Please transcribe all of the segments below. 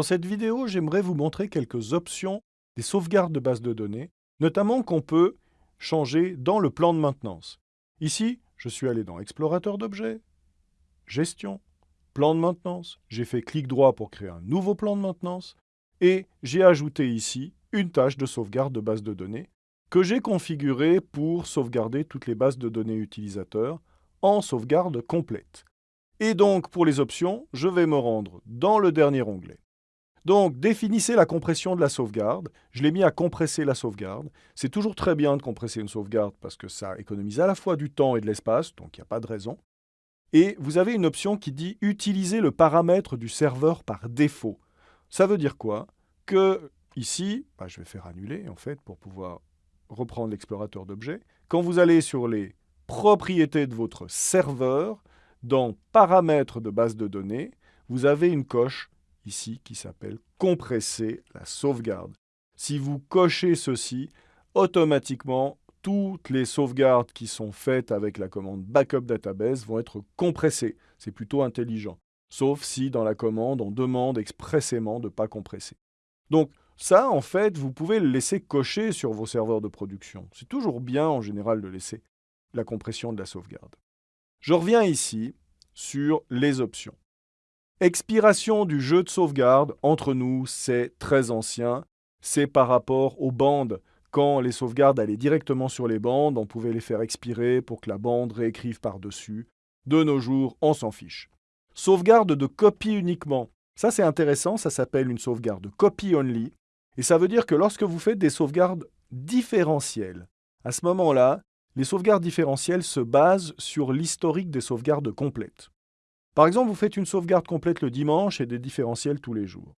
Dans cette vidéo, j'aimerais vous montrer quelques options des sauvegardes de base de données, notamment qu'on peut changer dans le plan de maintenance. Ici, je suis allé dans Explorateur d'objets, Gestion, Plan de maintenance. J'ai fait clic droit pour créer un nouveau plan de maintenance et j'ai ajouté ici une tâche de sauvegarde de base de données que j'ai configurée pour sauvegarder toutes les bases de données utilisateurs en sauvegarde complète. Et donc, pour les options, je vais me rendre dans le dernier onglet. Donc, définissez la compression de la sauvegarde. Je l'ai mis à compresser la sauvegarde. C'est toujours très bien de compresser une sauvegarde parce que ça économise à la fois du temps et de l'espace, donc il n'y a pas de raison. Et vous avez une option qui dit « Utiliser le paramètre du serveur par défaut ». Ça veut dire quoi? Que ici, bah, je vais faire annuler en fait pour pouvoir reprendre l'explorateur d'objets. Quand vous allez sur les propriétés de votre serveur, dans Paramètres de base de données, vous avez une coche ici qui s'appelle compresser la sauvegarde. Si vous cochez ceci, automatiquement, toutes les sauvegardes qui sont faites avec la commande backup database vont être compressées. C'est plutôt intelligent. Sauf si dans la commande, on demande expressément de ne pas compresser. Donc ça, en fait, vous pouvez le laisser cocher sur vos serveurs de production. C'est toujours bien, en général, de laisser la compression de la sauvegarde. Je reviens ici sur les options. Expiration du jeu de sauvegarde, entre nous, c'est très ancien. C'est par rapport aux bandes. Quand les sauvegardes allaient directement sur les bandes, on pouvait les faire expirer pour que la bande réécrive par-dessus. De nos jours, on s'en fiche. Sauvegarde de copie uniquement. Ça, c'est intéressant, ça s'appelle une sauvegarde copy only. Et ça veut dire que lorsque vous faites des sauvegardes différentielles, à ce moment-là, les sauvegardes différentielles se basent sur l'historique des sauvegardes complètes. Par exemple, vous faites une sauvegarde complète le dimanche et des différentiels tous les jours.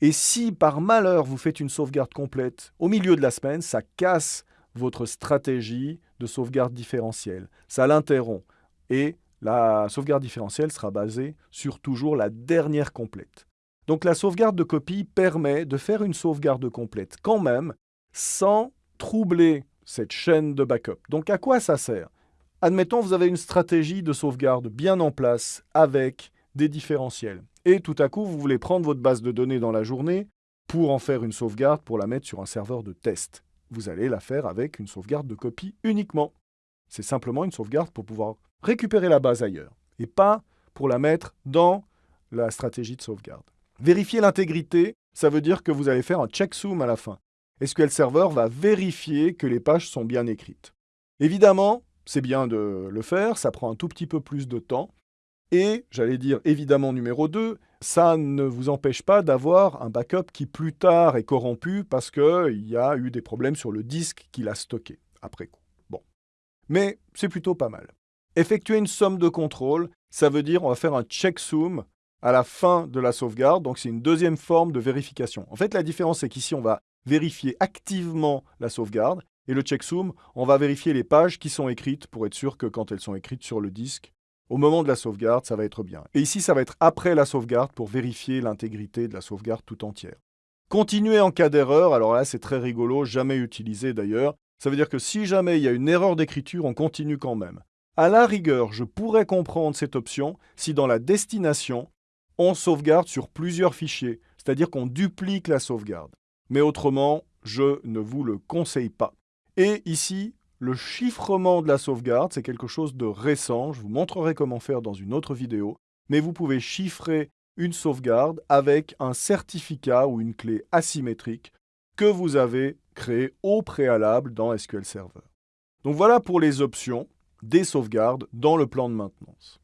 Et si par malheur vous faites une sauvegarde complète au milieu de la semaine, ça casse votre stratégie de sauvegarde différentielle. Ça l'interrompt. Et la sauvegarde différentielle sera basée sur toujours la dernière complète. Donc la sauvegarde de copie permet de faire une sauvegarde complète quand même sans troubler cette chaîne de backup. Donc à quoi ça sert? Admettons, vous avez une stratégie de sauvegarde bien en place avec des différentiels. Et tout à coup, vous voulez prendre votre base de données dans la journée pour en faire une sauvegarde, pour la mettre sur un serveur de test. Vous allez la faire avec une sauvegarde de copie uniquement. C'est simplement une sauvegarde pour pouvoir récupérer la base ailleurs, et pas pour la mettre dans la stratégie de sauvegarde. Vérifier l'intégrité, ça veut dire que vous allez faire un checksum à la fin. SQL Server va vérifier que les pages sont bien écrites? Évidemment, c'est bien de le faire, ça prend un tout petit peu plus de temps. Et, j'allais dire évidemment numéro 2, ça ne vous empêche pas d'avoir un backup qui plus tard est corrompu parce qu'il y a eu des problèmes sur le disque qu'il a stocké après coup. Mais c'est plutôt pas mal. Effectuer une somme de contrôle, ça veut dire on va faire un checksum à la fin de la sauvegarde, donc c'est une deuxième forme de vérification. En fait, la différence, c'est qu'ici, on va vérifier activement la sauvegarde, et le checksum, on va vérifier les pages qui sont écrites pour être sûr que quand elles sont écrites sur le disque, au moment de la sauvegarde, ça va être bien. Et ici, ça va être après la sauvegarde pour vérifier l'intégrité de la sauvegarde tout entière. Continuer en cas d'erreur, alors là, c'est très rigolo, jamais utilisé d'ailleurs. Ça veut dire que si jamais il y a une erreur d'écriture, on continue quand même. À la rigueur, je pourrais comprendre cette option si dans la destination, on sauvegarde sur plusieurs fichiers, c'est-à-dire qu'on duplique la sauvegarde. Mais autrement, je ne vous le conseille pas. Et ici, le chiffrement de la sauvegarde, c'est quelque chose de récent. Je vous montrerai comment faire dans une autre vidéo. Mais vous pouvez chiffrer une sauvegarde avec un certificat ou une clé asymétrique que vous avez créé au préalable dans SQL Server. Donc voilà pour les options des sauvegardes dans le plan de maintenance.